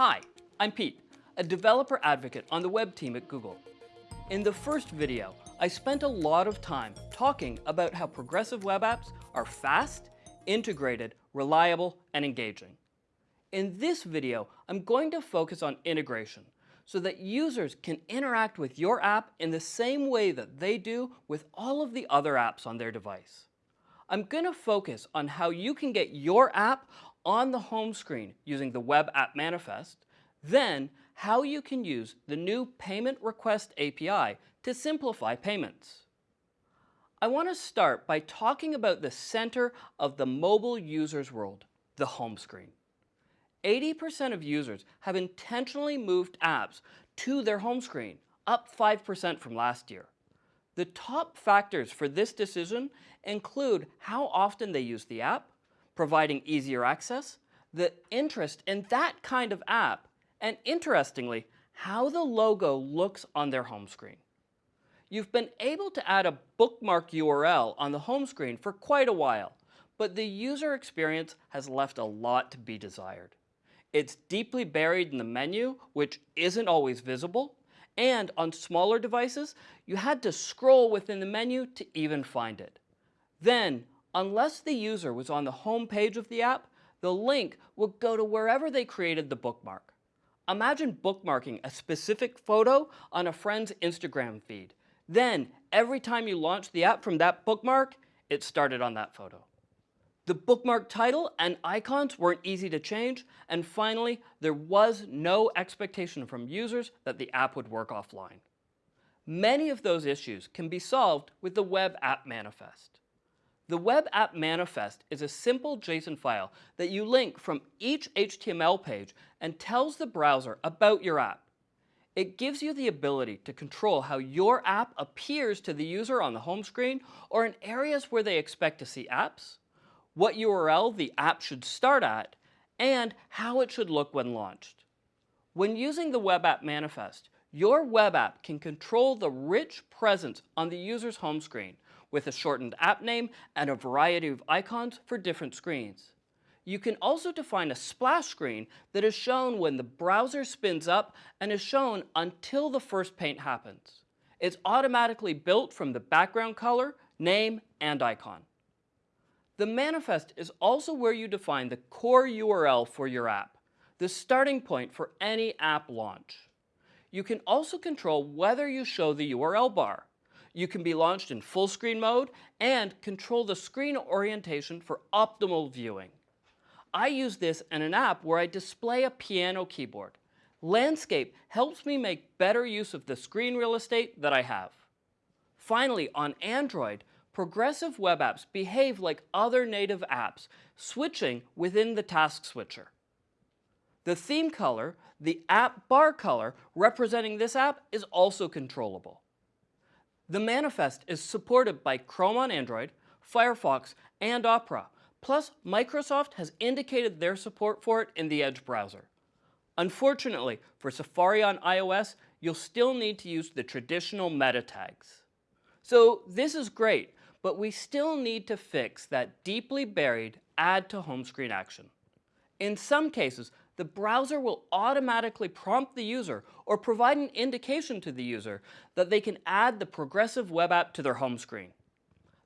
Hi, I'm Pete, a developer advocate on the web team at Google. In the first video, I spent a lot of time talking about how progressive web apps are fast, integrated, reliable, and engaging. In this video, I'm going to focus on integration so that users can interact with your app in the same way that they do with all of the other apps on their device. I'm going to focus on how you can get your app on the home screen using the Web App Manifest, then how you can use the new Payment Request API to simplify payments. I want to start by talking about the center of the mobile user's world, the home screen. 80% of users have intentionally moved apps to their home screen, up 5% from last year. The top factors for this decision include how often they use the app, providing easier access, the interest in that kind of app, and interestingly, how the logo looks on their home screen. You've been able to add a bookmark URL on the home screen for quite a while, but the user experience has left a lot to be desired. It's deeply buried in the menu, which isn't always visible, and on smaller devices, you had to scroll within the menu to even find it. Then, unless the user was on the home page of the app, the link would go to wherever they created the bookmark. Imagine bookmarking a specific photo on a friend's Instagram feed. Then, every time you launch the app from that bookmark, it started on that photo. The bookmark title and icons weren't easy to change, and finally, there was no expectation from users that the app would work offline. Many of those issues can be solved with the Web App Manifest. The Web App Manifest is a simple JSON file that you link from each HTML page and tells the browser about your app. It gives you the ability to control how your app appears to the user on the home screen or in areas where they expect to see apps, what URL the app should start at, and how it should look when launched. When using the Web App Manifest, your web app can control the rich presence on the user's home screen with a shortened app name and a variety of icons for different screens. You can also define a splash screen that is shown when the browser spins up and is shown until the first paint happens. It's automatically built from the background color, name, and icon. The manifest is also where you define the core URL for your app, the starting point for any app launch. You can also control whether you show the URL bar. You can be launched in full screen mode and control the screen orientation for optimal viewing. I use this in an app where I display a piano keyboard. Landscape helps me make better use of the screen real estate that I have. Finally, on Android, progressive web apps behave like other native apps, switching within the task switcher. The theme color, the app bar color representing this app is also controllable. The manifest is supported by Chrome on Android, Firefox, and Opera. Plus, Microsoft has indicated their support for it in the Edge browser. Unfortunately, for Safari on iOS, you'll still need to use the traditional meta tags. So this is great, but we still need to fix that deeply buried add to home screen action. In some cases, the browser will automatically prompt the user or provide an indication to the user that they can add the progressive web app to their home screen.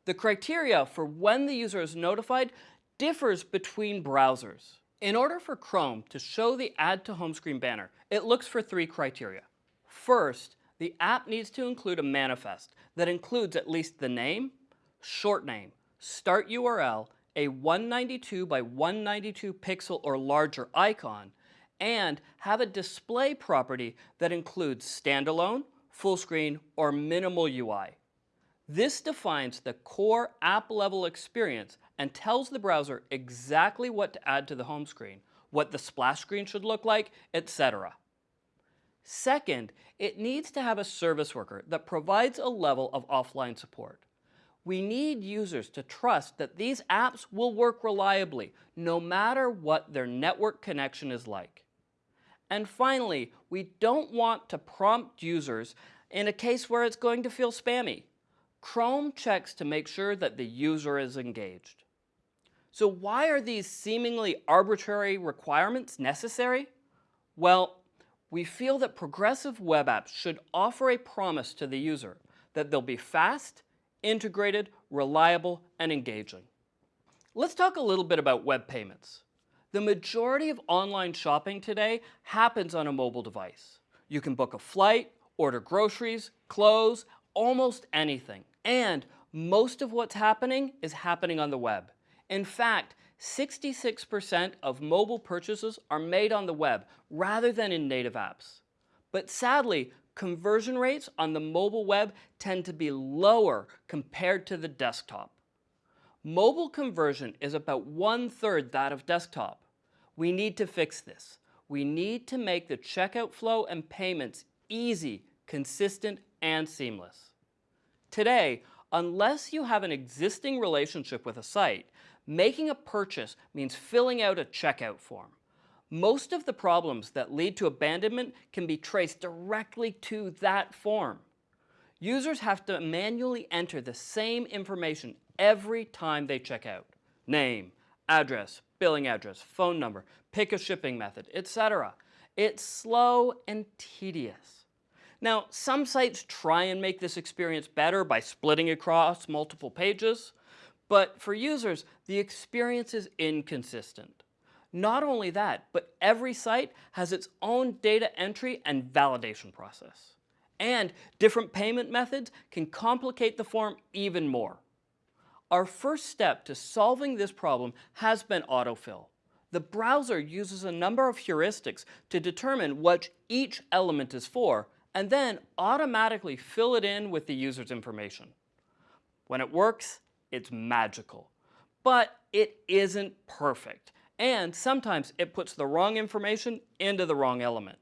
The criteria for when the user is notified differs between browsers. In order for Chrome to show the Add to Home Screen banner, it looks for three criteria. First, the app needs to include a manifest that includes at least the name, short name, start URL, a 192 by 192 pixel or larger icon, and have a display property that includes standalone, full screen, or minimal UI. This defines the core app level experience and tells the browser exactly what to add to the home screen, what the splash screen should look like, etc. Second, it needs to have a service worker that provides a level of offline support. We need users to trust that these apps will work reliably, no matter what their network connection is like. And finally, we don't want to prompt users in a case where it's going to feel spammy. Chrome checks to make sure that the user is engaged. So why are these seemingly arbitrary requirements necessary? Well, we feel that progressive web apps should offer a promise to the user that they'll be fast, integrated, reliable, and engaging. Let's talk a little bit about web payments. The majority of online shopping today happens on a mobile device. You can book a flight, order groceries, clothes, almost anything. And most of what's happening is happening on the web. In fact, 66% of mobile purchases are made on the web rather than in native apps. But sadly, conversion rates on the mobile web tend to be lower compared to the desktop. Mobile conversion is about one-third that of desktop. We need to fix this. We need to make the checkout flow and payments easy, consistent, and seamless. Today, unless you have an existing relationship with a site, making a purchase means filling out a checkout form. Most of the problems that lead to abandonment can be traced directly to that form. Users have to manually enter the same information every time they check out. Name, address, billing address, phone number, pick a shipping method, etc. It's slow and tedious. Now, some sites try and make this experience better by splitting across multiple pages, but for users, the experience is inconsistent. Not only that, but every site has its own data entry and validation process. And different payment methods can complicate the form even more. Our first step to solving this problem has been autofill. The browser uses a number of heuristics to determine what each element is for, and then automatically fill it in with the user's information. When it works, it's magical. But it isn't perfect, and sometimes it puts the wrong information into the wrong element.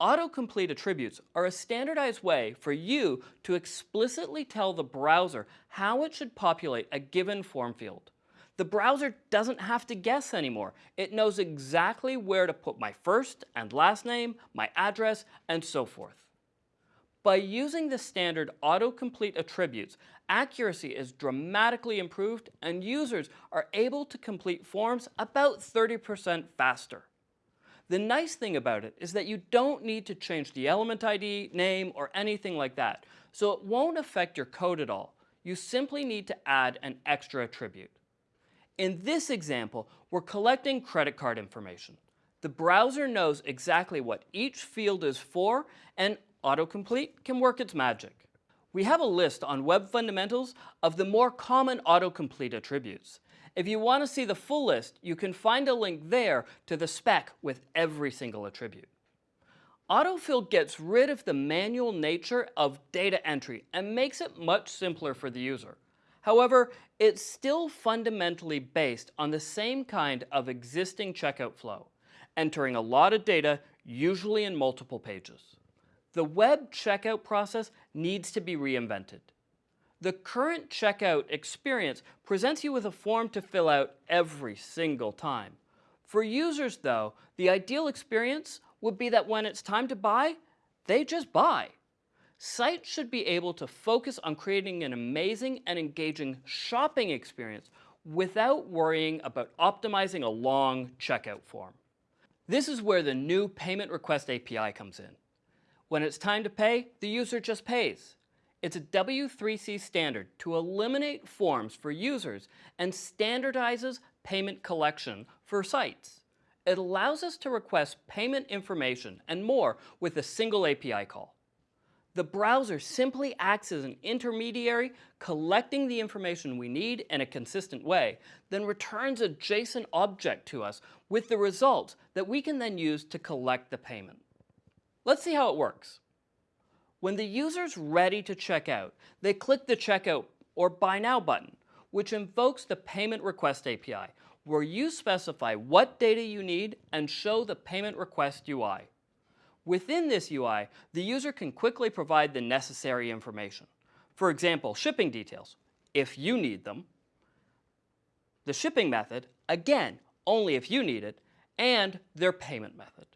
Autocomplete attributes are a standardized way for you to explicitly tell the browser how it should populate a given form field. The browser doesn't have to guess anymore. It knows exactly where to put my first and last name, my address, and so forth. By using the standard autocomplete attributes, accuracy is dramatically improved and users are able to complete forms about 30% faster. The nice thing about it is that you don't need to change the element ID, name, or anything like that, so it won't affect your code at all. You simply need to add an extra attribute. In this example, we're collecting credit card information. The browser knows exactly what each field is for, and autocomplete can work its magic. We have a list on Web Fundamentals of the more common autocomplete attributes. If you want to see the full list, you can find a link there to the spec with every single attribute. Autofill gets rid of the manual nature of data entry and makes it much simpler for the user. However, it's still fundamentally based on the same kind of existing checkout flow, entering a lot of data, usually in multiple pages. The web checkout process needs to be reinvented. The current checkout experience presents you with a form to fill out every single time. For users though, the ideal experience would be that when it's time to buy, they just buy. Sites should be able to focus on creating an amazing and engaging shopping experience without worrying about optimizing a long checkout form. This is where the new Payment Request API comes in. When it's time to pay, the user just pays. It's a W3C standard to eliminate forms for users and standardizes payment collection for sites. It allows us to request payment information and more with a single API call. The browser simply acts as an intermediary, collecting the information we need in a consistent way, then returns a JSON object to us with the results that we can then use to collect the payment. Let's see how it works. When the user's ready to check out, they click the Checkout or Buy Now button, which invokes the Payment Request API, where you specify what data you need and show the Payment Request UI. Within this UI, the user can quickly provide the necessary information. For example, shipping details, if you need them, the shipping method, again, only if you need it, and their payment method.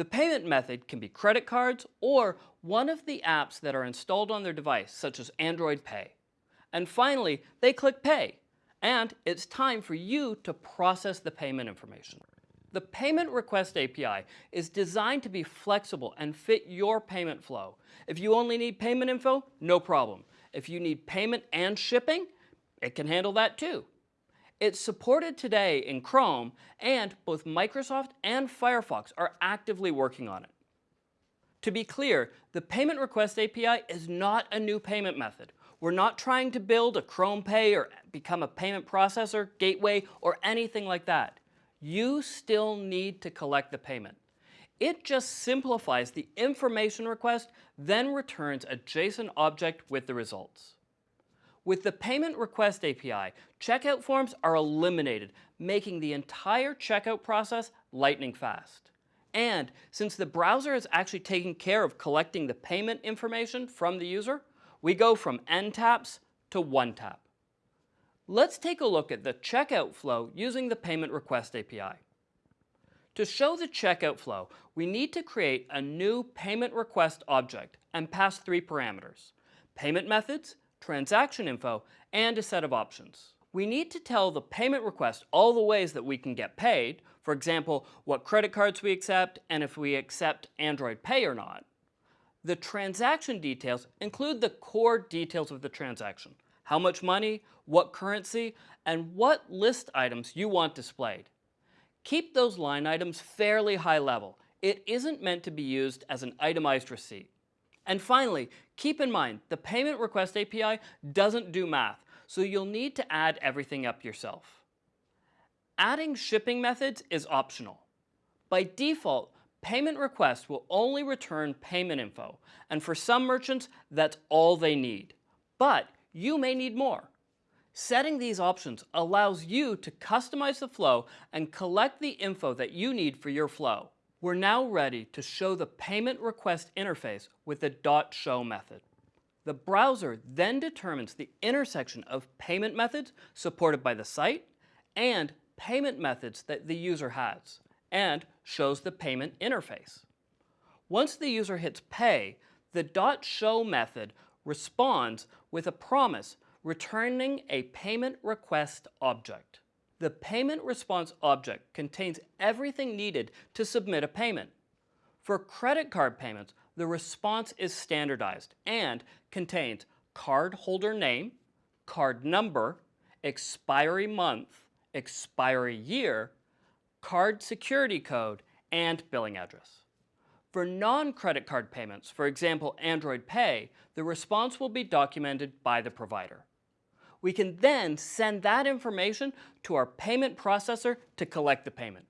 The payment method can be credit cards or one of the apps that are installed on their device, such as Android Pay. And finally, they click Pay, and it's time for you to process the payment information. The Payment Request API is designed to be flexible and fit your payment flow. If you only need payment info, no problem. If you need payment and shipping, it can handle that too. It's supported today in Chrome, and both Microsoft and Firefox are actively working on it. To be clear, the Payment Request API is not a new payment method. We're not trying to build a Chrome Pay or become a payment processor, gateway, or anything like that you still need to collect the payment. It just simplifies the information request, then returns a JSON object with the results. With the Payment Request API, checkout forms are eliminated, making the entire checkout process lightning fast. And since the browser is actually taking care of collecting the payment information from the user, we go from n taps to one tap. Let's take a look at the checkout flow using the Payment Request API. To show the checkout flow, we need to create a new Payment Request object and pass three parameters, payment methods, transaction info, and a set of options. We need to tell the payment request all the ways that we can get paid, for example, what credit cards we accept and if we accept Android Pay or not. The transaction details include the core details of the transaction, how much money, what currency, and what list items you want displayed. Keep those line items fairly high level. It isn't meant to be used as an itemized receipt. And finally, keep in mind, the Payment Request API doesn't do math, so you'll need to add everything up yourself. Adding shipping methods is optional. By default, payment requests will only return payment info, and for some merchants, that's all they need. But you may need more. Setting these options allows you to customize the flow and collect the info that you need for your flow. We're now ready to show the payment request interface with the .show method. The browser then determines the intersection of payment methods supported by the site and payment methods that the user has, and shows the payment interface. Once the user hits pay, the .show method responds with a promise returning a payment request object. The payment response object contains everything needed to submit a payment. For credit card payments, the response is standardized and contains card holder name, card number, expiry month, expiry year, card security code, and billing address. For non-credit card payments, for example Android Pay, the response will be documented by the provider. We can then send that information to our payment processor to collect the payment.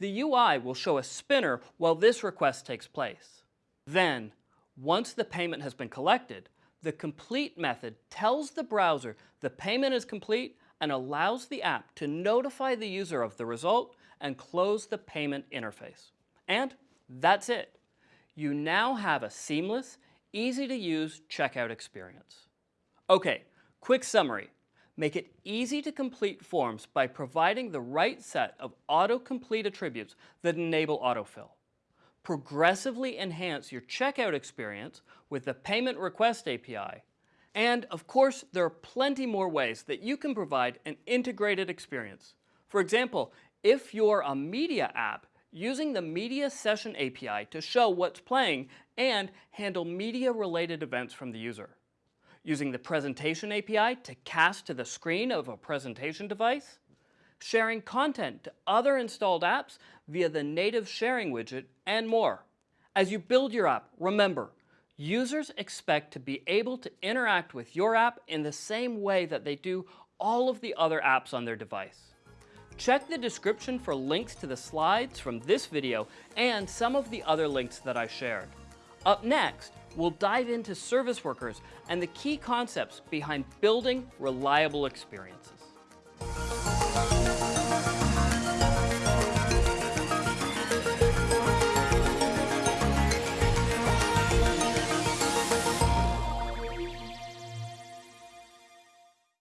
The UI will show a spinner while this request takes place. Then, once the payment has been collected, the complete method tells the browser the payment is complete and allows the app to notify the user of the result and close the payment interface. And that's it. You now have a seamless, easy to use checkout experience. Okay, quick summary. Make it easy to complete forms by providing the right set of autocomplete attributes that enable autofill. Progressively enhance your checkout experience with the Payment Request API. And of course, there are plenty more ways that you can provide an integrated experience. For example, if you're a media app, using the Media Session API to show what's playing and handle media-related events from the user. Using the Presentation API to cast to the screen of a presentation device. Sharing content to other installed apps via the native sharing widget, and more. As you build your app, remember, users expect to be able to interact with your app in the same way that they do all of the other apps on their device. Check the description for links to the slides from this video and some of the other links that I shared. Up next, we'll dive into service workers and the key concepts behind building reliable experiences.